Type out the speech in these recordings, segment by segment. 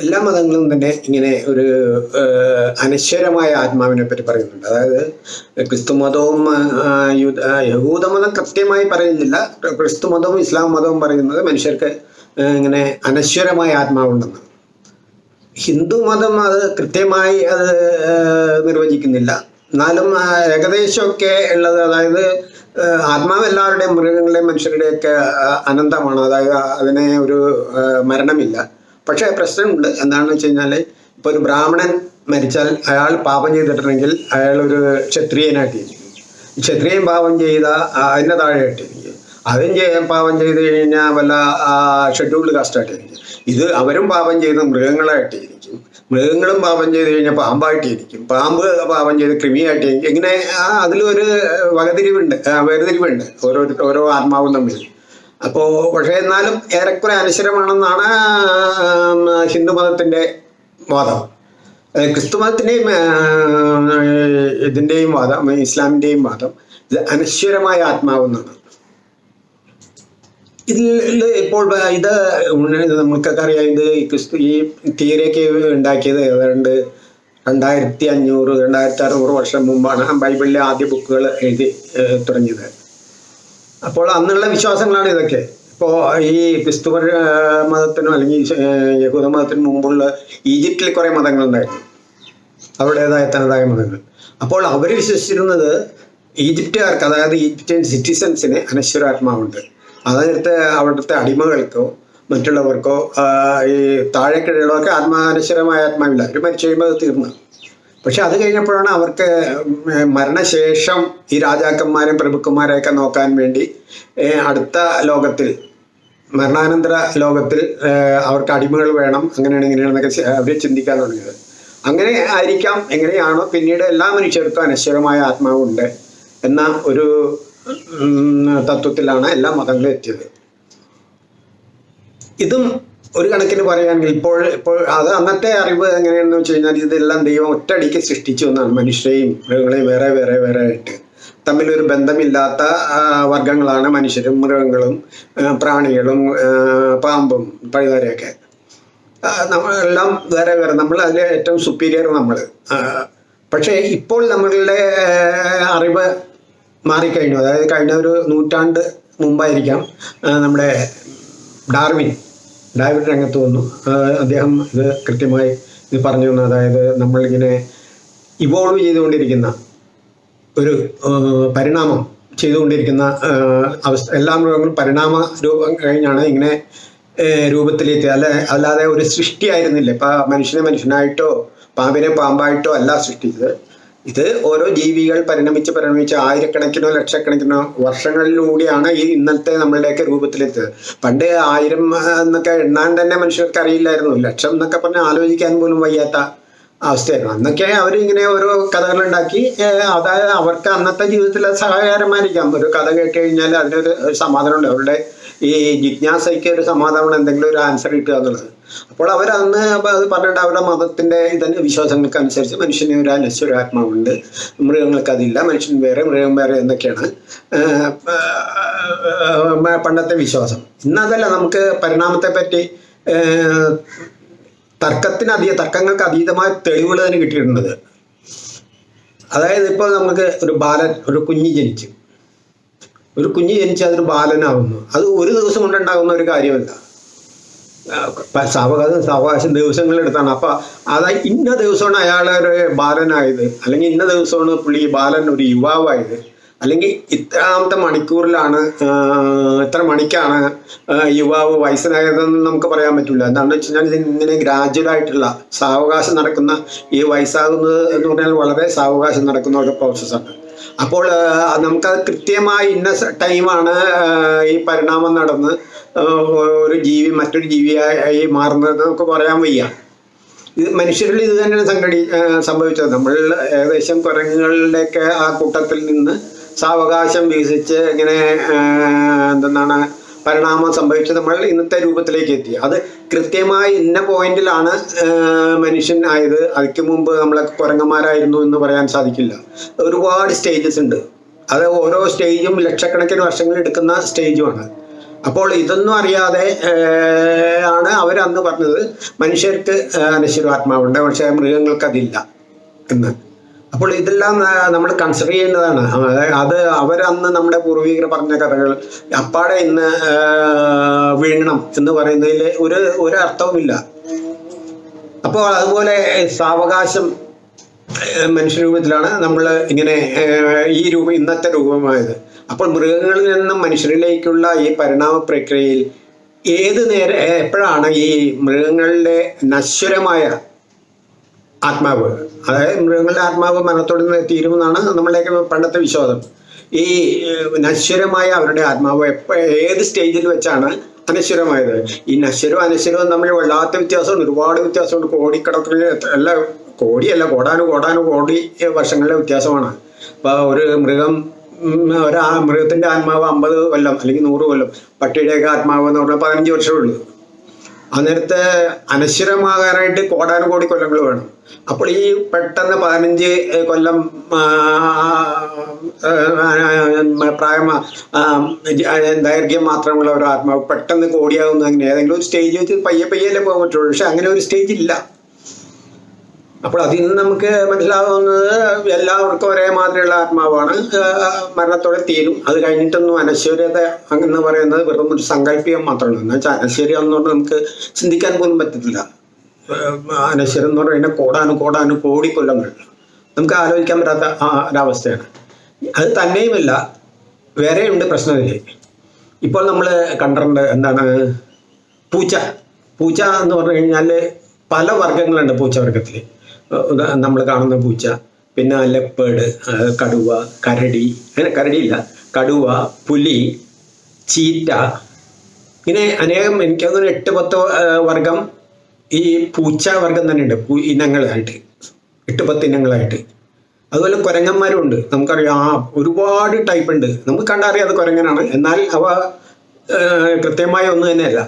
എല്ലാ മതങ്ങളും തന്നെ ഇങ്ങനെ ഒരു അനശ്വരമായ ആത്മാവിനെ പറ്റി പറയുന്നുണ്ട്. അതായത് ക്രിസ്തു മതവും യഹൂദമതം യഹൂദ മതം കൃത്യമായി പറയുന്നില്ല. ക്രിസ്തു മതവും ഇസ്ലാം മതവും പറയുന്നത് മനുഷ്യർക്ക് ഇങ്ങനെ അനശ്വരമായ ആത്മാവുണ്ടെന്ന്. ഹിന്ദു മതം അത് കൃത്യമായി അത് നിർവചിക്കുന്നില്ല. എന്നാലും ഏകദേശമൊക്കെ ഉള്ളത് അതായത് ആത്മാവ് എല്ലാവരുടെയും മൃഗങ്ങളുടെയും മനുഷ്യരുടെയൊക്കെ അനന്തമാണ്. അതായത് അതിനെ ഒരു മരണമില്ല. പക്ഷേ പ്രശ്നമുണ്ട്. എന്താണെന്ന് വെച്ച് കഴിഞ്ഞാൽ ഇപ്പോൾ ഒരു ബ്രാഹ്മണൻ മരിച്ചാൽ അയാൾ പാപം ചെയ്തിട്ടുണ്ടെങ്കിൽ അയാൾ ഒരു ക്ഷത്രിയനായിട്ട് ക്ഷത്രിയൻ പാപം ചെയ്ത അതിന്റെ താഴെയായിട്ട് അതും ചെയ്യാൻ പാപം ചെയ്ത് കഴിഞ്ഞാൽ വല്ല ഷെഡ്യൂൾഡ് കാസ്റ്റായിട്ട് ഇരിക്കും ഇത് അവരും പാപം ചെയ്ത് മൃഗങ്ങളായിട്ട് ഇരിക്കും. മൃഗങ്ങളും പാപം ചെയ്ത് കഴിഞ്ഞാൽ പാമ്പായിട്ട് ഇരിക്കും. പാമ്പ് പാപം ചെയ്ത് കൃമിയായിട്ട് ഇങ്ങനെ അതിലൊരു വകതിരിവുണ്ട്. വേർതിരിവുണ്ട്. ഓരോ ഓരോ ആത്മാവും തമ്മിൽ അപ്പോൾ പക്ഷേ എന്നാലും ഏറെക്കുറെ അനശ്വരമാണെന്നാണ് ആം, ഹിന്ദു മതത്തിന്റെ വാദം. ഏഹ് ക്രിസ്തു മതത്തിന്റെയും ഇതിന്റെയും വാദം ഇസ്ലാമിന്റെയും വാദം ഇത് അനശ്വരമായ ആത്മാവെന്നാണ്. ഇതിൽ ഇപ്പോൾ ഇത് നമുക്കൊക്കെ അറിയാം ഇത് ക്രിസ്തു ഈ തിയറിയൊക്കെ ഉണ്ടാക്കിയത് ഏതാണ്ട് രണ്ടായിരത്തി അഞ്ഞൂറ് രണ്ടായിരത്തി അറുന്നൂറ് വർഷം മുമ്പാണ് ബൈബിളിലെ ആദ്യ ബുക്കുകൾ എഴുതി തുടങ്ങിയത്. അപ്പോൾ അന്നുള്ള വിശ്വാസങ്ങളാണ് ഇതൊക്കെ. ഇപ്പോൾ ഈ ക്രിസ്തുവർ മതത്തിനും അല്ലെങ്കിൽ യഹൂദ മതത്തിനു മുമ്പുള്ള ഈജിപ്തിൽ കുറേ മതങ്ങളുണ്ടായിരുന്നു. അവരുടേതായ തനതായ മതങ്ങൾ. അപ്പോൾ അവർ വിശ്വസിച്ചിരുന്നത് ഈജിപ്തുകാർക്ക് അതായത് ഈജിപ്ഷ്യൻ സിറ്റിസൺസിന് അനശ്വരാത്മാവുണ്ട്. അതായത് അവിടുത്തെ അടിമകൾക്കോ മറ്റുള്ളവർക്കോ ഈ താഴെക്കിടയിലൊക്കെ ആത്മാ അനശ്വരമായ ആത്മാവില്ല. അവർ മരിച്ചു കഴിയുമ്പോൾ അത് തീർന്നു. പക്ഷെ അത് കഴിഞ്ഞപ്പോഴാണ് അവർക്ക് മരണശേഷം ഈ രാജാക്കന്മാരും പ്രഭുക്കന്മാരെയൊക്കെ നോക്കാൻ വേണ്ടി അടുത്ത ലോകത്തിൽ മരണാനന്തര ലോകത്തിൽ അവർക്ക് അടിമകൾ വേണം അങ്ങനെയാണ് ഇങ്ങനെയാണെന്നൊക്കെ അവർ ചിന്തിക്കാൻ തുടങ്ങിയത്. അങ്ങനെ ആയിരിക്കാം എങ്ങനെയാണോ പിന്നീട് എല്ലാ മനുഷ്യർക്കും അനശ്വരമായ ആത്മാവുണ്ട് എന്ന ഒരു തത്വത്തിലാണ് എല്ലാ മതങ്ങളും എത്തിയത്. ഇതും ഒരു കണക്കിന് പറയുകയാണെങ്കിൽ ഇപ്പോൾ ഇപ്പോൾ അത് അന്നത്തെ അറിവ് എങ്ങനെയാണെന്ന് വെച്ച് കഴിഞ്ഞാൽ ഇതെല്ലാം ദൈവം ഒറ്റയടിക്ക് സൃഷ്ടിച്ചു എന്നാണ് മനുഷ്യരെയും മൃഗങ്ങളെയും വേറെ വേറെ വേറെ ആയിട്ട്. തമ്മിലൊരു ബന്ധമില്ലാത്ത വർഗങ്ങളാണ് മനുഷ്യരും മൃഗങ്ങളും പ്രാണികളും പാമ്പും പഴുതാരയൊക്കെ. നമ്മളെല്ലാം വേറെ വേറെ. നമ്മൾ അതിൽ ഏറ്റവും സുപ്പീരിയർ നമ്മൾ. പക്ഷേ ഇപ്പോൾ നമ്മളുടെ അറിവ് മാറിക്കഴിഞ്ഞു. അതായത് കഴിഞ്ഞ ഒരു നൂറ്റാണ്ട് മുമ്പായിരിക്കാം നമ്മുടെ ഡാർവിൻ ഡാർവിൻ രംഗത്ത് വന്നു. അദ്ദേഹം ഇത് കൃത്യമായി ഇത് പറഞ്ഞു തന്നു. അതായത് നമ്മളിങ്ങനെ ഇവോൾവ് ചെയ്തുകൊണ്ടിരിക്കുന്ന ഒരു പരിണാമം ചെയ്തുകൊണ്ടിരിക്കുന്ന അവസ്ഥ എല്ലാ മൃഗങ്ങളും പരിണാമ രൂപം കഴിഞ്ഞാണ് ഇങ്ങനെ രൂപത്തിലേക്ക് അല്ല അല്ലാതെ ഒരു സൃഷ്ടിയായിരുന്നില്ല ഇപ്പം മനുഷ്യനെ മനുഷ്യനായിട്ടോ പാമ്പിനെ പാമ്പായിട്ടോ അല്ല സൃഷ്ടിച്ചത് ഇത് ഓരോ ജീവികൾ പരിണമിച്ച് പരിണമിച്ച് ആയിരക്കണക്കിനോ ലക്ഷക്കണക്കിനോ വർഷങ്ങളിലൂടെയാണ് ഈ ഇന്നത്തെ നമ്മളുടെയൊക്കെ രൂപത്തിലെത്തിയത്. പണ്ട് ആയിരം എന്നൊക്കെ എണ്ണാൻ തന്നെ മനുഷ്യർക്ക് അറിയില്ലായിരുന്നു. ലക്ഷം എന്നൊക്കെ പറഞ്ഞാൽ ആലോചിക്കാൻ പോലും വയ്യാത്ത അവസ്ഥയായിരുന്നു. അന്നൊക്കെ അവർ ഇങ്ങനെ ഓരോ കഥകളുണ്ടാക്കി അതായത് അവർക്ക് അന്നത്തെ ജീവിതത്തിൽ സഹായകരമായിരിക്കാം ഒരു കഥ കേട്ട് കഴിഞ്ഞാൽ അതിനൊരു സമാധാനമുണ്ട്. അവരുടെ ഈ ജിജ്ഞാസയ്ക്ക് ഒരു സമാധാനം എന്തെങ്കിലും ഒരു ആൻസർ കിട്ടുക എന്നുള്ളത്. അപ്പോൾ അവർ അന്ന് അത് പറഞ്ഞിട്ട് അവരുടെ മതത്തിന്റെ ഇതന്നെ വിശ്വാസങ്ങൾക്ക് അനുസരിച്ച് മനുഷ്യന് ഒരു അനശ്വരാത്മാവുണ്ട് മൃഗങ്ങൾക്ക് അതില്ല മനുഷ്യൻ വേറെ മൃഗം വേറെ എന്നൊക്കെയാണ്. പണ്ടത്തെ വിശ്വാസം. ഇന്നതല്ല നമുക്ക് പരിണാമത്തെ പറ്റി തർക്കത്തിന് അധിക തർക്കങ്ങൾക്ക് അതീതമായ തെളിവുകൾ തന്നെ കിട്ടിയിട്ടുണ്ട്. അതായത് ഇപ്പോൾ നമുക്ക് ഒരു ബാലൻ ഒരു കുഞ്ഞ് ജനിച്ചു. ഒരു കുഞ്ഞ് ജനിച്ച് അതൊരു ബാലനാവുന്നു. അത് ഒരു ദിവസം കൊണ്ടുണ്ടാകുന്ന ഒരു കാര്യമല്ല. സാവകാശ സാവകാശം ദിവസങ്ങളെടുത്താണ് അപ്പൊ അത് ഇന്ന ദിവസമാണ് അയാൾ ബാലനായത്. അല്ലെങ്കിൽ ഇന്ന ദിവസമാണ് പുള്ളി ബാലൻ ഒരു യുവാവായത്. അല്ലെങ്കിൽ ഇത്രാമത്തെ മണിക്കൂറിലാണ് ഇത്ര മണിക്കാണ് യുവാവ് വയസ്സനായതെന്ന് നമുക്ക് പറയാൻ പറ്റില്ല. എന്താണെന്ന് വെച്ച് കഴിഞ്ഞാൽ ഇതിങ്ങനെ ഗ്രാജുവൽ ആയിട്ടുള്ള സാവകാശം നടക്കുന്ന ഈ വയസ്സാകുന്നത് എന്ന് പറഞ്ഞാൽ വളരെ സാവകാശം നടക്കുന്ന ഒരു പ്രോസസ്സാണ് അപ്പോൾ നമുക്ക് നമുക്കത് കൃത്യമായി ഇന്ന ടൈമാണ് ഈ പരിണാമം നടന്ന് ഒരു ജീവി മറ്റൊരു ജീവിയായി മാറുന്നത് നമുക്ക് പറയാൻ വയ്യ. ഇത് മനുഷ്യരിൽ ഇത് തന്നെയാണ് സംഘടി സംഭവിച്ചത്. നമ്മൾ ഏകദേശം കുരങ്ങുകളുടെയൊക്കെ ആ കൂട്ടത്തിൽ നിന്ന് സാവകാശം വികസിച്ച് ഇങ്ങനെ എന്തെന്നാണ് പരിണാമം സംഭവിച്ച് നമ്മൾ ഇന്നത്തെ രൂപത്തിലേക്ക് എത്തി. അത് കൃത്യമായി ഇന്ന പോയിന്റിലാണ് മനുഷ്യൻ ആയത്. അതിക്ക് മുമ്പ് നമ്മളൊക്കെ കുരങ്ങന്മാരായിരുന്നു എന്ന് പറയാൻ സാധിക്കില്ല. ഒരുപാട് സ്റ്റേജസ് ഉണ്ട്. അത് ഓരോ സ്റ്റേജും ലക്ഷക്കണക്കിന് വർഷങ്ങൾ എടുക്കുന്ന സ്റ്റേജുമാണ് അപ്പോൾ ഇതൊന്നും അറിയാതെ ആണ് അവരന്ന് പറഞ്ഞത് മനുഷ്യർക്ക് അനശ്വരാത്മാവുണ്ട് പക്ഷേ മൃഗങ്ങൾക്ക് അതില്ല എന്ന്. അപ്പോൾ ഇതെല്ലാം നമ്മൾ കൺസിഡർ ചെയ്യേണ്ടതാണ്. അത് അവരന്ന് നമ്മുടെ പൂർവികർ പറഞ്ഞ കഥകൾ അപ്പാടെ ഇന്ന് വീഴണം എന്ന് പറയുന്നതിൽ ഒരു ഒരു അർത്ഥവുമില്ല. അപ്പോൾ അതുപോലെ സാവകാശം മനുഷ്യരൂപത്തിലാണ് നമ്മൾ ഇങ്ങനെ ഈ രൂപം ഇന്നത്തെ രൂപമായത്. അപ്പോൾ മൃഗങ്ങളിൽ നിന്നും മനുഷ്യരിലേക്കുള്ള ഈ പരിണാമ പ്രക്രിയയിൽ ഏത് നേരം എപ്പോഴാണ് ഈ മൃഗങ്ങളുടെ നശ്വരമായ ആത്മാവ്. അതായത് മൃഗങ്ങളുടെ ആത്മാവ് മരണത്തോട് നിന്ന് തീരുമെന്നാണ് നമ്മളുടെയൊക്കെ പണ്ടത്തെ വിശ്വാസം. ഈ നശ്വരമായ അവരുടെ ആത്മാവ് എപ്പോ ഏത് സ്റ്റേജിൽ വെച്ചാണ് അനശ്വരമായത്? ഈ നശ്വരവും അനശ്വരവും തമ്മിൽ വല്ലാത്ത വ്യത്യാസമുണ്ട്. ഒരുപാട് വ്യത്യാസമുണ്ട്. കോടിക്കണക്കിന് അല്ല കോടിയല്ല കോടാനു കോടാനു കോടി വർഷങ്ങളിലെ വ്യത്യാസമാണ്. അപ്പോൾ ഒരു മൃഗം ഒരു മൃഗത്തിന്റെ ആത്മാവ് അമ്പത് കൊല്ലം അല്ലെങ്കിൽ നൂറ് കൊല്ലം. പട്ടിയുടെയൊക്കെ ആത്മാവ് എന്ന് പറഞ്ഞാൽ പതിനഞ്ച് വർഷമേ ഉള്ളൂ. അന്നേരത്തെ അനശ്വരമാകാനായിട്ട് കോടാനുകോടി കൊല്ലങ്ങൾ വേണം. അപ്പോൾ ഈ പെട്ടെന്ന് പതിനഞ്ച് കൊല്ലം പ്രായ ദൈർഘ്യം മാത്രമുള്ള ഒരു ആത്മാവ് പെട്ടെന്ന് കോടിയാകുന്ന അങ്ങനെ ഏതെങ്കിലും ഒരു സ്റ്റേജ് വെച്ച് പയ്യെ പയ്യല്ലേ പോകാൻ പറ്റുള്ളൂ. പക്ഷെ അങ്ങനെ ഒരു സ്റ്റേജ് ഇല്ല. അപ്പോൾ അതിൽ നിന്ന് നമുക്ക് മനസ്സിലാവുന്നത് എല്ലാവർക്കും ഒരേ മാതിരിയുള്ള ആത്മാവാണ്. മരണത്തോടെ തീരും. അത് കഴിഞ്ഞിട്ടൊന്നും അനശ്വര്യത എന്ന് പറയുന്നത് വെറും ഒരു സങ്കല്പികം മാത്രമാണ് എന്ന് വെച്ചാൽ അനശ്വര്യം എന്ന് പറഞ്ഞാൽ നമുക്ക് ചിന്തിക്കാൻ പോലും പറ്റത്തില്ല. അനശ്വരം എന്ന് പറഞ്ഞാൽ കോടാനും കോടാനും കോടി കൊല്ലങ്ങൾ. നമുക്ക് ആലോചിക്കാൻ പറ്റാത്ത ഒരവസ്ഥയാണ്. അത് തന്നെയുമല്ല വേറെയുണ്ട് പ്രശ്നമില്ലേ? ഇപ്പോൾ നമ്മൾ കണ്ടിട്ടുണ്ട് എന്താണ്? പൂച്ച. പൂച്ച എന്ന് പറഞ്ഞു കഴിഞ്ഞാൽ പല വർഗങ്ങളുണ്ട് പൂച്ച വർഗത്തിൽ നമ്മൾ കാണുന്ന പൂച്ച പിന്നെ ലെപ്പേഡ് കടുവ കരടി അങ്ങനെ കരടിയില്ല കടുവ പുലി ചീറ്റ ഇങ്ങനെ അനേകം എനിക്ക് തോന്നുന്നു എട്ട് പത്ത് വർഗം ഈ പൂച്ച വർഗം തന്നെയുണ്ട് പൂ- ഇനങ്ങളായിട്ട് എട്ട് പത്ത് ഇനങ്ങളായിട്ട്. അതുപോലെ കുരങ്ങന്മാരും ഉണ്ട്. നമുക്കറിയാം ആ ഒരുപാട് ടൈപ്പ് ഉണ്ട്. നമുക്ക് കണ്ടറിയാം അത് കുരങ്ങനാണ്. എന്നാൽ അവ കൃത്യമായ ഒന്നും തന്നെയല്ല.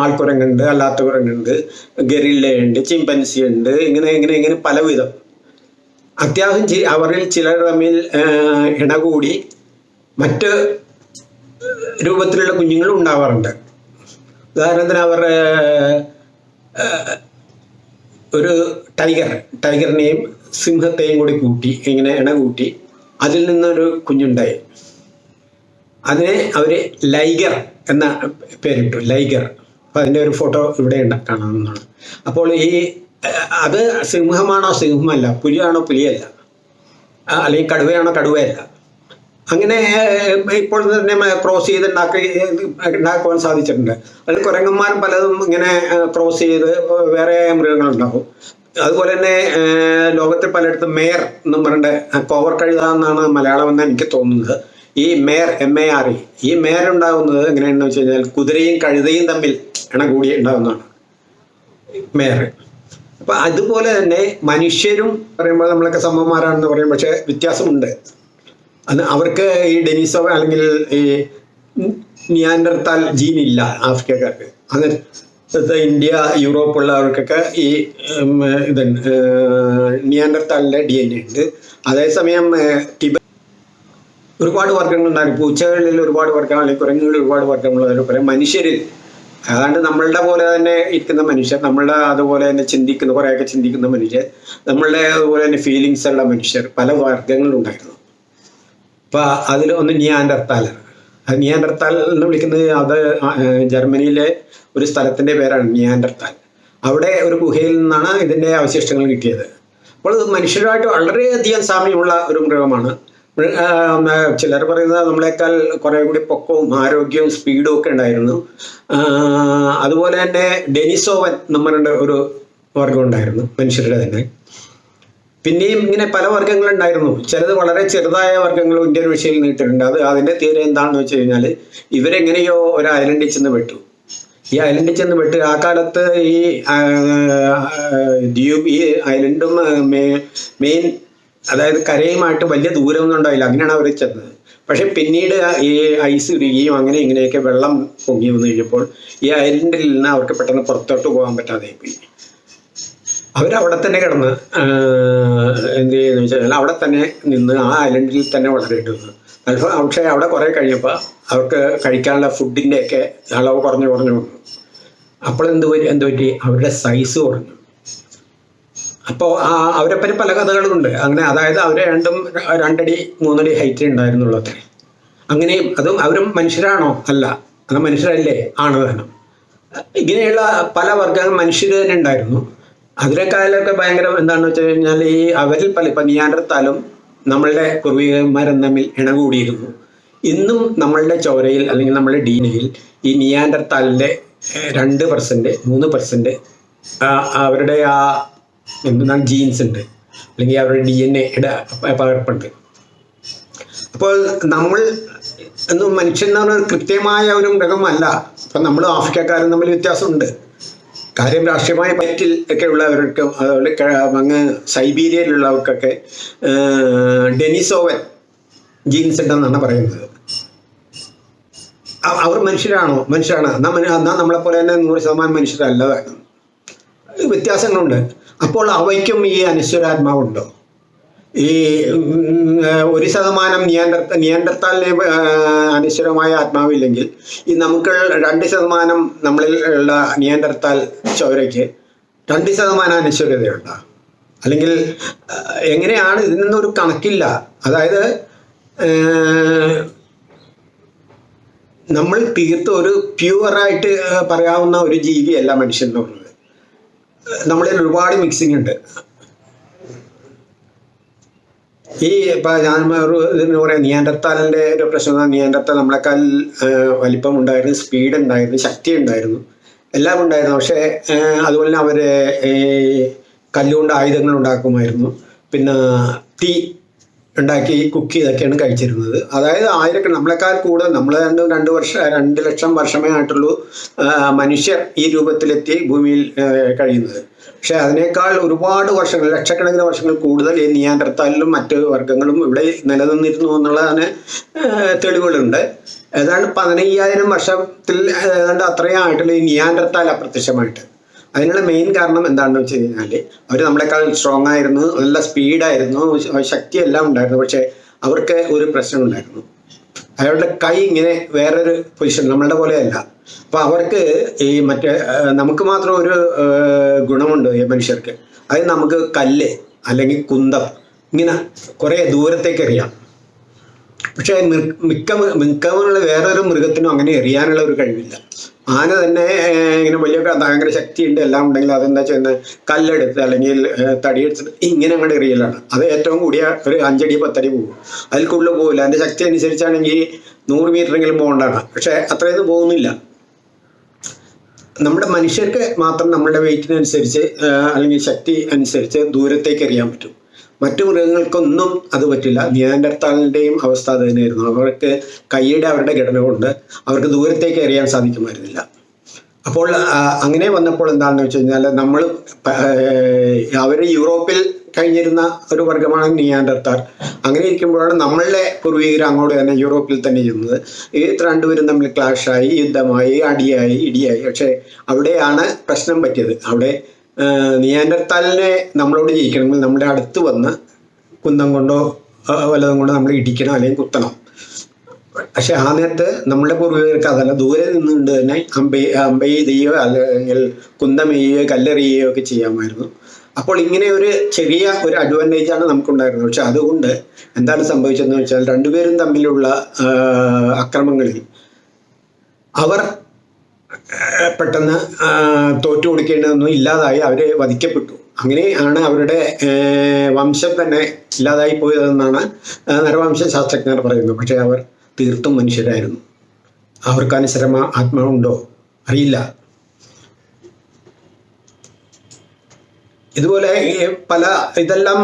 ആൾക്കുരങ്ങുണ്ട് അല്ലാത്ത കുരങ്ങുണ്ട് ഗറില്ലയുണ്ട് ചിമ്പൻസി ഉണ്ട് ഇങ്ങനെ ഇങ്ങനെ ഇങ്ങനെ പലവിധം. അത്യാവശ്യം അവരിൽ ചിലർ തമ്മിൽ ഇണകൂടി മറ്റ് രൂപത്തിലുള്ള കുഞ്ഞുങ്ങളും ഉണ്ടാവാറുണ്ട്. ഉദാഹരണത്തിന് അവർ ഒരു ടൈഗർ ടൈഗറിനെയും സിംഹത്തെയും കൂടി കൂട്ടി ഇങ്ങനെ ഇണ കൂട്ടി അതിൽ നിന്നൊരു കുഞ്ഞുണ്ടായി. അതിനെ അവർ ലൈഗർ എന്ന പേരിട്ടു ലൈഗർ. അപ്പോൾ അതിന്റെ ഒരു ഫോട്ടോ ഇവിടെ ഉണ്ട് കാണാവുന്നതാണ് അപ്പോൾ ഈ അത് സിംഹമാണോ സിംഹമല്ല പുലിയാണോ പുലിയല്ല? അല്ലെങ്കിൽ കടുവയാണോ കടുവയല്ല? അങ്ങനെ ഇപ്പോൾ തന്നെ ക്രോസ് ചെയ്ത് ഉണ്ടാക്കി ഉണ്ടാക്കുവാൻ സാധിച്ചിട്ടുണ്ട്. അതിൽ കുരങ്ങന്മാരും പലതും ഇങ്ങനെ ക്രോസ് ചെയ്ത് വേറെ മൃഗങ്ങളുണ്ടാവും അതുപോലെ തന്നെ ലോകത്തെ പലയിടത്തും മേയർ എന്നും പറഞ്ഞിട്ട് കോവർ കഴുത എന്നാണ് മലയാളം എന്ന് എനിക്ക് തോന്നുന്നത്. ഈ മേർ എം എ ആർ ഇ ഈ മേയർ ഉണ്ടാകുന്നത് എങ്ങനെയാണെന്ന് വെച്ച് കഴിഞ്ഞാൽ കുതിരയും കഴുതയും തമ്മിൽ ഇണ കൂടി ഉണ്ടാകുന്നതാണ് മേർ അപ്പൊ അതുപോലെ തന്നെ മനുഷ്യരും പറയുമ്പോൾ നമ്മളൊക്കെ സമന്മാരാണെന്ന് പറയും പക്ഷെ വ്യത്യാസമുണ്ട്. അത് അവർക്ക് ഈ ഡെനിസോ അല്ലെങ്കിൽ ഈ നിയാൻഡർത്താൽ ജീൻ ഇല്ല ആഫ്രിക്കക്കാർക്ക്. അത് ഇന്ത്യ യൂറോപ്പ് ഉള്ളവർക്കൊക്കെ ഈ ഇതുണ്ട് നിയാൻഡർത്താലിന്റെ ഡി എൻ എ ഉണ്ട്. അതേസമയം ഏഹ്, വർഗങ്ങൾ ഉണ്ടാകും. പൂച്ചകളിൽ ഒരുപാട് വർഗങ്ങൾ അല്ലെങ്കിൽ കുരങ്ങുകളിൽ ഒരുപാട് വർഗങ്ങളുള്ളവർ കുറെ മനുഷ്യരിൽ. അതാണ്ട് നമ്മളുടെ പോലെ തന്നെ ഇരിക്കുന്ന മനുഷ്യർ നമ്മളുടെ അതുപോലെ തന്നെ ചിന്തിക്കുന്ന കുറേയൊക്കെ ചിന്തിക്കുന്ന മനുഷ്യർ നമ്മളുടെ അതുപോലെ തന്നെ ഫീലിങ്സ് ഉള്ള മനുഷ്യർ പല വർഗങ്ങളുണ്ടായിരുന്നു അപ്പൊ അതിൽ ഒന്ന് നിയാൻഡർത്താലാണ് അത് നിയാൻഡർത്താൽ എന്ന് വിളിക്കുന്നത് അത് ജർമ്മനിയിലെ ഒരു സ്ഥലത്തിന്റെ പേരാണ് നിയാൻഡർത്താൽ. അവിടെ ഒരു ഗുഹയിൽ നിന്നാണ് ഇതിന്റെ അവശിഷ്ടങ്ങൾ കിട്ടിയത്. അപ്പോൾ മനുഷ്യരുമായിട്ട് വളരെയധികം സാമ്യമുള്ള ഒരു മൃഗമാണ്. ചിലർ പറയുന്നത് നമ്മളെക്കാൾ കുറെ കൂടി പൊക്കവും ആരോഗ്യവും സ്പീഡും ഒക്കെ ഉണ്ടായിരുന്നു. അതുപോലെ തന്നെ ഡെനിസോവൻ നമ്മളുടെ ഒരു വർഗം ഉണ്ടായിരുന്നു മനുഷ്യരുടെ തന്നെ. പിന്നെയും ഇങ്ങനെ പല വർഗങ്ങളുണ്ടായിരുന്നു ചിലത് വളരെ ചെറുതായ വർഗങ്ങളും ഇന്ത്യൻ വിഷയിൽ നീട്ടിട്ടുണ്ട് അത് അതിന്റെ തീരെ എന്താണെന്ന് വെച്ച് കഴിഞ്ഞാൽ ഇവരെങ്ങനെയോ ഒരു ഐലൻഡിൽ ചെന്ന് പെട്ടു. ഈ ഐലൻഡിൽ ചെന്ന് പെട്ട് ആ കാലത്ത് ഈ ദ്വീപ് ഈ ഐലൻഡും മെയിൻ അതായത് കരയുമായിട്ട് വലിയ ദൂരമൊന്നും ഉണ്ടായില്ല. അങ്ങനെയാണ് അവർ ചെന്നത്. പക്ഷെ പിന്നീട് ഈ ഐസ് ഉരുകയും അങ്ങനെ ഇങ്ങനെയൊക്കെ വെള്ളം പൊങ്ങി വന്നു കഴിഞ്ഞപ്പോൾ ഈ ഐലൻഡിൽ നിന്ന് അവർക്ക് പെട്ടെന്ന് പുറത്തോട്ട് പോകാൻ പറ്റാതെ പോയി. അവരവിടെ തന്നെ കിടന്ന് എന്ത് ചെയ്യുന്നു വെച്ചാൽ അവിടെ തന്നെ നിന്ന് ആ ഐലൻഡിൽ തന്നെ വളരേണ്ടി വന്നു അല്പം പക്ഷേ അവിടെ കുറേ കഴിഞ്ഞപ്പോൾ അവർക്ക് കഴിക്കാനുള്ള ഫുഡിന്റെയൊക്കെ അളവ് കുറഞ്ഞു കുറഞ്ഞു വന്നു. അപ്പോൾ എന്ത് എന്ത് പറ്റി? അവരുടെ സൈസ് കുറഞ്ഞു. അപ്പോൾ അവരെപ്പറ്റി പല കഥകളുമുണ്ട് അങ്ങനെ അതായത് അവർ രണ്ടും രണ്ടടി മൂന്നടി ഹൈറ്റ് ഉണ്ടായിരുന്നുള്ളൂ അത്രേ. അങ്ങനെയും അതും അവരും മനുഷ്യരാണോ? അല്ല. അത് മനുഷ്യരല്ലേ? ആണ് വേണം ഇങ്ങനെയുള്ള പല വർഗങ്ങൾ മനുഷ്യർ തന്നെ ഉണ്ടായിരുന്നു. അതിനേക്കാളൊക്കെ ഭയങ്കര എന്താണെന്ന് വെച്ച് കഴിഞ്ഞാൽ ഈ അവരിൽ പല ഇപ്പം നിയാണ്ടർത്താലും നമ്മളുടെ പൂർവികന്മാരും തമ്മിൽ ഇണകൂടിയിരുന്നു. ഇന്നും നമ്മളുടെ ചോരയിൽ അല്ലെങ്കിൽ നമ്മളുടെ ഡീനയിൽ ഈ നിയാണ്ടർത്താലിന്റെ രണ്ട് പെർസെന്റ് മൂന്ന് പെർസെന്റ് അവരുടെ ആ എന്താണ് ജീൻസ് ഉണ്ട്. അല്ലെങ്കിൽ അവരുടെ ഡി എൻ എയുടെ പകർപ്പുണ്ട്. അപ്പോൾ നമ്മൾ എന്ന് മനുഷ്യൻ എന്ന് പറഞ്ഞാൽ കൃത്യമായ ഒരു മൃഗമല്ല. അപ്പം നമ്മൾ ആഫ്രിക്കക്കാരും തമ്മിൽ വ്യത്യാസമുണ്ട്. കാര്യം രാഷ്ട്രീയമായ പറ്റിൽ ഒക്കെ ഉള്ളവർക്ക് അങ്ങ് സൈബീരിയയിലുള്ളവർക്കൊക്കെ ഡെനിസോവൻ ജീൻസ് ഉണ്ടെന്നാണ് പറയുന്നത്. അവർ മനുഷ്യരാണോ? മനുഷ്യരാണ്. എന്നാൽ മന- എന്നാൽ നമ്മളെ പോലെ തന്നെ നൂറ് ശതമാനം മനുഷ്യരല്ല. വ്യത്യാസങ്ങളുണ്ട്. അപ്പോൾ അവയ്ക്കും ഈ അനശ്വരാത്മാവുണ്ടോ ഈ ഒരു ശതമാനം നിയന്ത്ര നിയന്ത്രത്താലിനെ അനശ്വരമായ ആത്മാവില്ലെങ്കിൽ ഈ നമുക്ക് രണ്ട് ശതമാനം നമ്മളിൽ ഉള്ള നിയന്ത്രത്താൽ ചോരയ്ക്ക് രണ്ട് ശതമാനം അനശ്വരതയുണ്ട അല്ലെങ്കിൽ എങ്ങനെയാണ് ഇതിനൊന്നും ഒരു കണക്കില്ല. അതായത് നമ്മൾ തീർത്ത ഒരു പ്യുവറായിട്ട് പറയാവുന്ന ഒരു ജീവിയല്ല മനുഷ്യൻ എന്ന് പറയുന്നത് നമ്മളിൽ ഒരുപാട് മിക്സിംഗ് ഉണ്ട്. ഈ ഇപ്പൊ ഞാൻ ഒരു ഇതിന് പറയാം നിയാൻഡർത്താലിന്റെ ഒരു പ്രശ്നം നിയാൻഡർത്താൽ നമ്മളെക്കാൾ വലിപ്പം ഉണ്ടായിരുന്നു സ്പീഡ് ഉണ്ടായിരുന്നു ശക്തി ഉണ്ടായിരുന്നു എല്ലാം ഉണ്ടായിരുന്നു. പക്ഷേ അതുപോലെ അവർ ഈ കല്ലുകൊണ്ട് ആയുധങ്ങൾ ഉണ്ടാക്കുമായിരുന്നു. പിന്നെ തീ ഉണ്ടാക്കി കുക്ക് ചെയ്തൊക്കെയാണ് കഴിച്ചിരുന്നത്. അതായത് ആയിരക്കണ നമ്മളെക്കാൾ കൂടുതൽ നമ്മൾ രണ്ട് രണ്ട് വർഷം രണ്ട് ലക്ഷം വർഷമേ ആയിട്ടുള്ളൂ മനുഷ്യർ ഈ രൂപത്തിലെത്തി ഭൂമിയിൽ കഴിയുന്നത്. പക്ഷേ അതിനേക്കാൾ ഒരുപാട് വർഷങ്ങൾ ലക്ഷക്കണക്കിന് വർഷങ്ങൾ കൂടുതൽ ഈ നിയാൻഡർത്താലിലും മറ്റ് വർഗങ്ങളും ഇവിടെ നിലനിന്നിരുന്നു എന്നുള്ളതാണ് തെളിവുകളുണ്ട്. ഏതാണ്ട് പതിനയ്യായിരം വർഷത്തിൽ ഏതാണ്ട് അത്രയും ആയിട്ടുള്ള ഈ നിയാൻഡർത്താൽ അപ്രത്യക്ഷമായിട്ട്. അതിനുള്ള മെയിൻ കാരണം എന്താണെന്ന് വെച്ച് കഴിഞ്ഞാൽ അവർ നമ്മളെക്കാൾ സ്ട്രോങ് ആയിരുന്നു നല്ല സ്പീഡായിരുന്നു ശക്തി എല്ലാം ഉണ്ടായിരുന്നു. പക്ഷേ അവർക്ക് ഒരു പ്രശ്നം ഉണ്ടായിരുന്നു. അയാളുടെ കൈ ഇങ്ങനെ വേറൊരു പൊസിഷൻ നമ്മളുടെ പോലെയല്ല അപ്പൊ അവർക്ക് ഈ മറ്റേ നമുക്ക് മാത്രം ഒരു ഗുണമുണ്ട് ഈ മനുഷ്യർക്ക്. അത് നമുക്ക് കല്ല് അല്ലെങ്കിൽ കുന്തം ഇങ്ങനെ കുറേ ദൂരത്തേക്ക് എറിയാം. പക്ഷേ മിക്ക മിക്കമുള്ള വേറൊരു മൃഗത്തിനും അങ്ങനെ എറിയാനുള്ള ഒരു കഴിവില്ല. ആന തന്നെ ഇങ്ങനെ വലിയ ഭയങ്കര ശക്തിയുണ്ട്. എല്ലാം ഉണ്ടെങ്കിൽ അതെന്താ ചെയ്യുന്നത് കല്ലെടുത്ത് അല്ലെങ്കിൽ തടിയെടുത്ത് ഇങ്ങനെ അങ്ങോട്ട് എറിയലാണ്. അത് ഏറ്റവും കൂടിയ ഒരു അഞ്ചടി പത്തടി പോകും. അതിൽ കൂടുതൽ പോകില്ല അതിന്റെ ശക്തി അനുസരിച്ചാണെങ്കിൽ നൂറ് മീറ്ററെങ്കിലും പോകേണ്ടതാണ് പക്ഷേ അത്രയൊന്നും പോകുന്നില്ല. നമ്മുടെ മനുഷ്യർക്ക് മാത്രം നമ്മളുടെ വെയിറ്റിനനുസരിച്ച് അല്ലെങ്കിൽ ശക്തി അനുസരിച്ച് ദൂരത്തേക്ക് എറിയാൻ പറ്റും. മറ്റു മൃഗങ്ങൾക്കൊന്നും അത് പറ്റില്ല. നിയാൻഡർത്താലിന്റെയും അവസ്ഥ അത് തന്നെയായിരുന്നു. അവർക്ക് കൈയുടെ അവരുടെ ഘടന കൊണ്ട് അവർക്ക് ദൂരത്തേക്ക് എറിയാൻ സാധിക്കുമായിരുന്നില്ല. അപ്പോൾ അങ്ങനെ വന്നപ്പോൾ എന്താണെന്ന് വെച്ച് കഴിഞ്ഞാൽ നമ്മൾ അവർ യൂറോപ്പിൽ കഴിഞ്ഞിരുന്ന ഒരു വർഗമാണ് നിയാൻഡർത്താർ അങ്ങനെ ഇരിക്കുമ്പോഴാണ് നമ്മളുടെ പൂർവികർ അങ്ങോട്ട് തന്നെ യൂറോപ്പിൽ തന്നെ ചെയ്യുന്നത് ഈ രണ്ടുപേരും തമ്മിൽ ക്ലാഷായി യുദ്ധമായി അടിയായി ഇടിയായി. പക്ഷേ അവിടെയാണ് പ്രശ്നം പറ്റിയത്. അവിടെ നിയാൻഡർത്താലിനെ നമ്മളോട് ജയിക്കണമെങ്കിൽ നമ്മുടെ അടുത്ത് വന്ന് കുന്തം കൊണ്ടോ വല്ലതും കൊണ്ടോ നമ്മൾ ഇടിക്കണം അല്ലെങ്കിൽ കുത്തണം. പക്ഷെ ആ നേരത്ത് നമ്മുടെ പൂർവികർക്ക് അതല്ല ദൂരെ നിന്നുകൊണ്ട് തന്നെ അമ്പെ അമ്പെയ്യുകയോ അല്ലെങ്കിൽ കുന്തമെയ്യുകയോ കല്ലെറിയുകയോ ഒക്കെ ചെയ്യാമായിരുന്നു. അപ്പോൾ ഇങ്ങനെ ഒരു ചെറിയ ഒരു അഡ്വാന്റേജ് ആണ് നമുക്കുണ്ടായിരുന്നത്. പക്ഷെ അതുകൊണ്ട് എന്താണ് സംഭവിച്ചതെന്ന് വെച്ചാൽ രണ്ടുപേരും തമ്മിലുള്ള അക്രമങ്ങളിൽ അവർ പെട്ടെന്ന് തോറ്റു കൊടുക്കേണ്ടതൊന്നും ഇല്ലാതായി അവർ വധിക്കപ്പെട്ടു. അങ്ങനെയാണ് അവരുടെ വംശം തന്നെ ഇല്ലാതായി പോയതെന്നാണ് നരവംശ ശാസ്ത്രജ്ഞർ പറയുന്നത്. പക്ഷേ അവർ തീർത്തും മനുഷ്യരായിരുന്നു. അവർക്ക് അനുസരമ ആത്മാവുണ്ടോ അറിയില്ല. ഇതുപോലെ പല ഇതെല്ലാം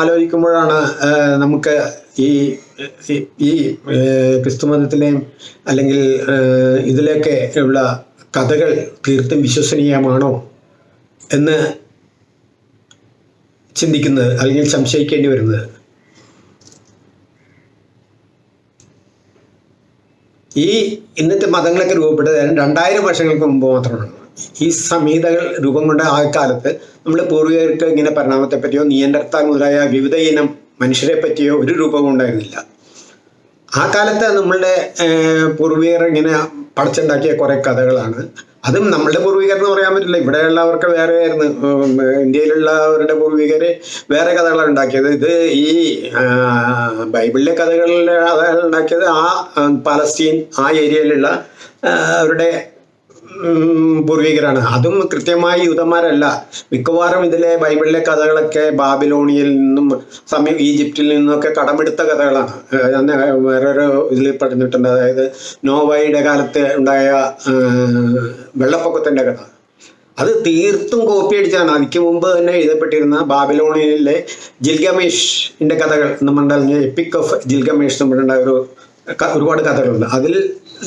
ആലോചിക്കുമ്പോഴാണ് നമുക്ക് ഈ ഈ- ക്രിസ്തുമതത്തിലെയും അല്ലെങ്കിൽ ഇതിലൊക്കെ ഉള്ള കഥകൾ തീർത്തും വിശ്വസനീയമാണോ എന്ന് ചിന്തിക്കുന്നത് അല്ലെങ്കിൽ സംശയിക്കേണ്ടി വരുന്നത്? ഈ ഇന്നത്തെ മതങ്ങളൊക്കെ രൂപപ്പെട്ടത് രണ്ടായിരം വർഷങ്ങൾക്ക് മുമ്പ് മാത്രമാണ്. ഈ സംഹിതകൾ രൂപം കൊണ്ട ആ കാലത്ത് നമ്മുടെ പൂർവികർക്ക് ഇങ്ങനെ പരിണാമത്തെ പറ്റിയോ നിയന്ത്രത്താൻ മുതലായ വിവിധ ഇനം മനുഷ്യരെ പറ്റിയോ ഒരു രൂപവും ഉണ്ടായിരുന്നില്ല. ആ കാലത്ത് നമ്മളുടെ പൂർവികർ ഇങ്ങനെ പടച്ചുണ്ടാക്കിയ കുറെ കഥകളാണ്. അതും നമ്മളുടെ പൂർവികർ എന്ന് പറയാൻ പറ്റില്ല. ഇവിടെയുള്ളവർക്ക് വേറെ ആയിരുന്നു. ഇന്ത്യയിലുള്ളവരുടെ പൂർവികര് വേറെ കഥകളാണ് ഉണ്ടാക്കിയത്. ഇത് ഈ ബൈബിളിലെ കഥകളിൽ കഥകൾ ഉണ്ടാക്കിയത് ആ പലസ്തീൻ ആ ഏരിയയിലുള്ള അവരുടെ പൂർവികരാണ്. അതും കൃത്യമായി യൂതന്മാരല്ല. മിക്കവാറും ഇതിലെ ബൈബിളിലെ കഥകളൊക്കെ ബാബിലോണിയിൽ നിന്നും സമീപ ഈജിപ്തിൽ നിന്നൊക്കെ കടമെടുത്ത കഥകളാണ്. വേറൊരു ഇതിൽ പറഞ്ഞിട്ടുണ്ട്. അതായത് നോവയുടെ കാലത്ത് ഉണ്ടായ വെള്ളപ്പൊക്കത്തിന്റെ കഥ. അത് തീർത്തും കോപ്പി അടിച്ചാണ്. അതിക്ക് മുമ്പ് തന്നെ എഴുതപ്പെട്ടിരുന്ന ബാബിലോണിയയിലെ ജിൽഗമേഷിന്റെ കഥകൾ നമ്മളുണ്ടായിരുന്ന എപ്പിക് ഓഫ് ജിൽഗമേഷ് നമ്മളുണ്ടായ ഒരു ഒരുപാട് കഥകളുണ്ട്. അതിൽ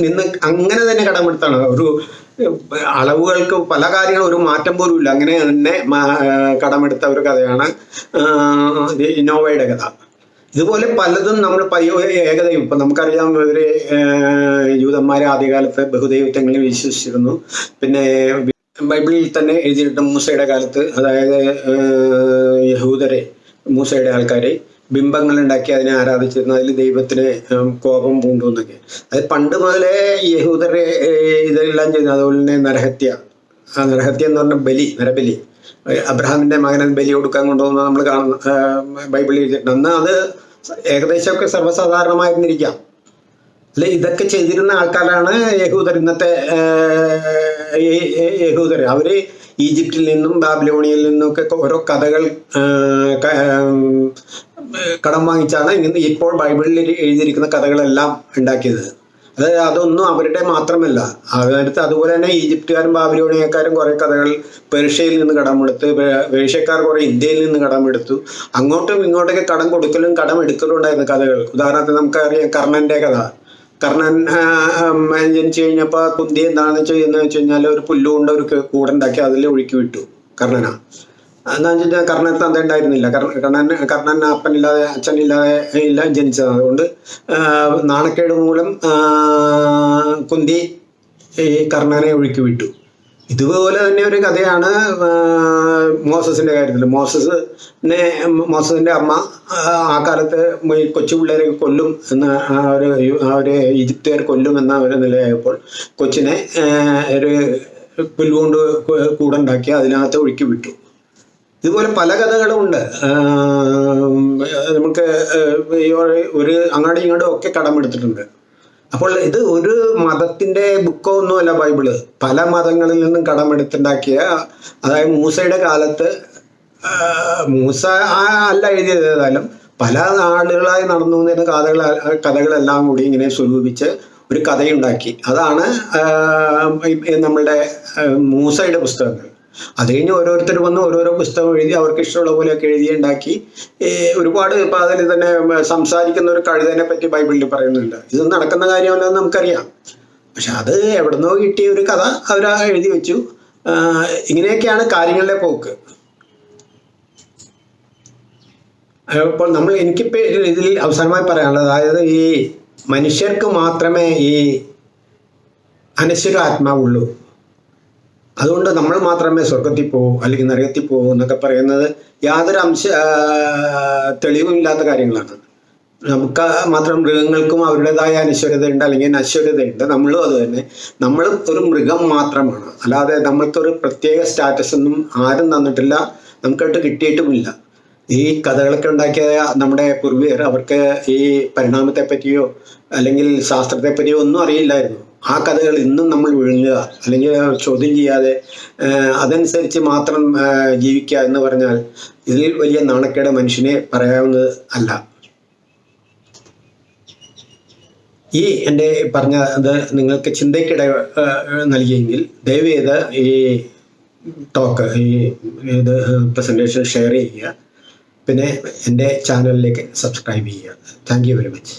നിന്ന് അങ്ങനെ തന്നെ കടമെടുത്താണ്. ഒരു അളവുകൾക്ക് പല കാര്യങ്ങളും ഒരു മാറ്റം പോലും ഇല്ല. അങ്ങനെ തന്നെ കടമെടുത്ത ഒരു കഥയാണ് ഇന്നോവയുടെ കഥ. ഇതുപോലെ പലതും നമ്മൾ പയ്യോ ഏകദൈവം ഇപ്പം നമുക്കറിയാം ഇവർ ഏഹ്, യൂതന്മാരെ ആദ്യകാലത്ത് ബഹുദൈവത്വങ്ങളിൽ വിശ്വസിച്ചിരുന്നു. പിന്നെ ബൈബിളിൽ തന്നെ എഴുതിയിട്ടുണ്ട് മൂസയുടെ കാലത്ത് അതായത് യഹൂദരെ മൂസയുടെ ആൾക്കാരെ. ബിംബങ്ങൾ ഉണ്ടാക്കി അതിനെ ആരാധിച്ചിരുന്നു. അതിൽ ദൈവത്തിന് കോപം പൂണ്ടു എന്നൊക്കെ. അത് പണ്ട് മുതലേ യഹൂദരെ ഇതെല്ലാം ചെയ്യുന്നു അതുപോലെ തന്നെ നരഹത്യ. ആ നരഹത്യ എന്ന് പറഞ്ഞ ബലി നരബലി. അബ്രഹാമിന്റെ മകനെ ബലി കൊടുക്കാൻ കൊണ്ടുപോകുന്നത് നമ്മൾ കാണുന്ന ബൈബിളിൽ എഴുതിയിട്ടുണ്ട്. അന്ന് അത് ഏകദേശമൊക്കെ സർവസാധാരണമായിരുന്നിരിക്കാം. അല്ലെ? ഇതൊക്കെ ചെയ്തിരുന്ന ആൾക്കാരാണ് യഹൂദർ. ഇന്നത്തെ യഹൂദർ അവർ ഈജിപ്തിൽ നിന്നും ബാബിലോണിയിൽ നിന്നൊക്കെ ഓരോ കഥകൾ കടം വാങ്ങിച്ചാണ് ഇന്ന് ഇപ്പോൾ ബൈബിളിൽ എഴുതിയിരിക്കുന്ന കഥകളെല്ലാം ഉണ്ടാക്കിയത്. അത് അതൊന്നും അവരുടെ മാത്രമല്ല. അതിനടുത്ത് അതുപോലെ തന്നെ ഈജിപ്തുകാരും ബാബിലോണിയക്കാരും കുറെ കഥകൾ പേർഷ്യയിൽ നിന്ന് കടമെടുത്ത് പേർഷ്യക്കാർ കുറെ ഇന്ത്യയിൽ നിന്ന് കടമെടുത്തു. അങ്ങോട്ടും ഇങ്ങോട്ടൊക്കെ കടം കൊടുക്കലും കടം എടുക്കലും ഉണ്ടായിരുന്ന കഥകൾ. ഉദാഹരണത്തിന് നമുക്കറിയാം കർണന്റെ കഥ. ഉം, ജനിച്ചു കഴിഞ്ഞപ്പോൾ കുന്തി എന്താണെന്ന് ചെയ്യുന്നത് വെച്ച് കഴിഞ്ഞാൽ ഒരു പുല്ലുകൊണ്ട് ഒരു കൂടുണ്ടാക്കി അതിൽ ഒഴുക്കി വിട്ടു കർണന. എന്താണെന്ന് വെച്ചാൽ കർണൻ തന്ത ഉണ്ടായിരുന്നില്ല. കർണ- കർണൻ കർണൻ അപ്പനില്ലാതെ അച്ഛനില്ലാതെ ഇല്ല ജനിച്ചത്. അതുകൊണ്ട് നാണക്കേട് മൂലം കുന്തി ഈ കർണനെ ഒഴുക്കി വിട്ടു. ഇതുപോലെ തന്നെ ഒരു കഥയാണ് മോസസിന്റെ കാര്യത്തിൽ മോസസ് മോസസിന്റെ അമ്മ ആ, കാലത്ത് ഈ കൊച്ചു പിള്ളേരെ കൊല്ലും എന്ന ഒരു ഒരു ഈജിപ്തുകാർ കൊല്ലും എന്ന ഒരു നിലയായപ്പോൾ കൊച്ചിനെ ഒരു പുല്ലുകൊണ്ട് കൂടുണ്ടാക്കി അതിനകത്ത് ഒഴുക്കി വിട്ടു. ഇതുപോലെ പല കഥകളും ഉണ്ട്. നമുക്ക് ഒരു- അങ്ങാടി ഇങ്ങോട്ടും ഒക്കെ കടമെടുത്തിട്ടുണ്ട് അപ്പോൾ ഇത് ഒരു മതത്തിന്റെ ബുക്കോ ഒന്നുമല്ല ബൈബിൾ. പല മതങ്ങളിൽ നിന്നും കടമെടുത്തുണ്ടാക്കിയ അതായത് മൂസയുടെ കാലത്ത് മൂസ അല്ല എഴുതിയത് ഏതായാലും പല നാടുകളായി നടന്നു വന്നിരുന്ന കഥകൾ കഥകളെല്ലാം കൂടി ഇങ്ങനെ സ്വരൂപിച്ച് ഒരു കഥയുണ്ടാക്കി. അതാണ് നമ്മളുടെ മൂസയുടെ പുസ്തകങ്ങൾ. അത് കഴിഞ്ഞ് ഓരോരുത്തർ വന്ന് ഓരോരോ പുസ്തകം എഴുതി അവർക്ക് ഇഷ്ടമുള്ള പോലെയൊക്കെ എഴുതി ഉണ്ടാക്കി. ഒരുപാട് ഇപ്പം അതിൽ തന്നെ സംസാരിക്കുന്ന ഒരു കഴുതനെ പറ്റി ബൈബിളിൽ പറയുന്നുണ്ട്. ഇത് നടക്കുന്ന കാര്യമല്ലെന്ന് നമുക്കറിയാം. പക്ഷെ അത് എവിടുന്നോ കിട്ടിയ ഒരു കഥ അവർ എഴുതി വെച്ചു. ഇങ്ങനെയൊക്കെയാണ് കാര്യങ്ങളിലെ പോക്ക്. അപ്പോൾ നമ്മൾ എനിക്കിപ്പോൾ ഇതിൽ അവസാനമായി പറയാനുള്ളത് അതായത് ഈ മനുഷ്യർക്ക് മാത്രമേ ഈ അനശ്വര ആത്മാവുള്ളൂ അതുകൊണ്ട് നമ്മൾ മാത്രമേ സ്വർഗത്തിൽ പോകൂ അല്ലെങ്കിൽ നരകത്തിൽ പോകൂ എന്നൊക്കെ പറയുന്നത് യാതൊരു അംശ തെളിവുമില്ലാത്ത കാര്യങ്ങളാണ്. നമുക്ക് മാത്രം മൃഗങ്ങൾക്കും അവരുടേതായ അനശ്വരതയുണ്ട് അല്ലെങ്കിൽ നശ്വരതയുണ്ട് നമ്മളും അത് തന്നെ. നമ്മൾ ഒരു മൃഗം മാത്രമാണ്. അല്ലാതെ നമ്മൾക്കൊരു പ്രത്യേക സ്റ്റാറ്റസ് ഒന്നും ആരും തന്നിട്ടില്ല. നമുക്കായിട്ട് കിട്ടിയിട്ടുമില്ല. ഈ കഥകളൊക്കെ ഉണ്ടാക്കിയ നമ്മുടെ പൂർവികർ അവർക്ക് ഈ പരിണാമത്തെ പറ്റിയോ അല്ലെങ്കിൽ ശാസ്ത്രത്തെ പറ്റിയോ ഒന്നും അറിയില്ലായിരുന്നു. ആ കഥകൾ ഇന്നും നമ്മൾ വിഴുങ്ങുക അല്ലെങ്കിൽ ചോദ്യം ചെയ്യാതെ അതനുസരിച്ച് മാത്രം ജീവിക്കുക എന്ന് പറഞ്ഞാൽ ഇതിൽ വലിയ നാണക്കേട് മനുഷ്യനെ പറയാവുന്നത് അല്ല. ഈ എന്റെ പറഞ്ഞത് നിങ്ങൾക്ക് ചിന്തയ്ക്കിട നൽകിയെങ്കിൽ ദയവ് ചെയ്ത് ഈ ടോക്ക് ഈ ഇത് പ്രസന്റേഷൻ ഷെയർ ചെയ്യുക. പിന്നെ എന്റെ ചാനലിലേക്ക് സബ്സ്ക്രൈബ് ചെയ്യുക. Thank very much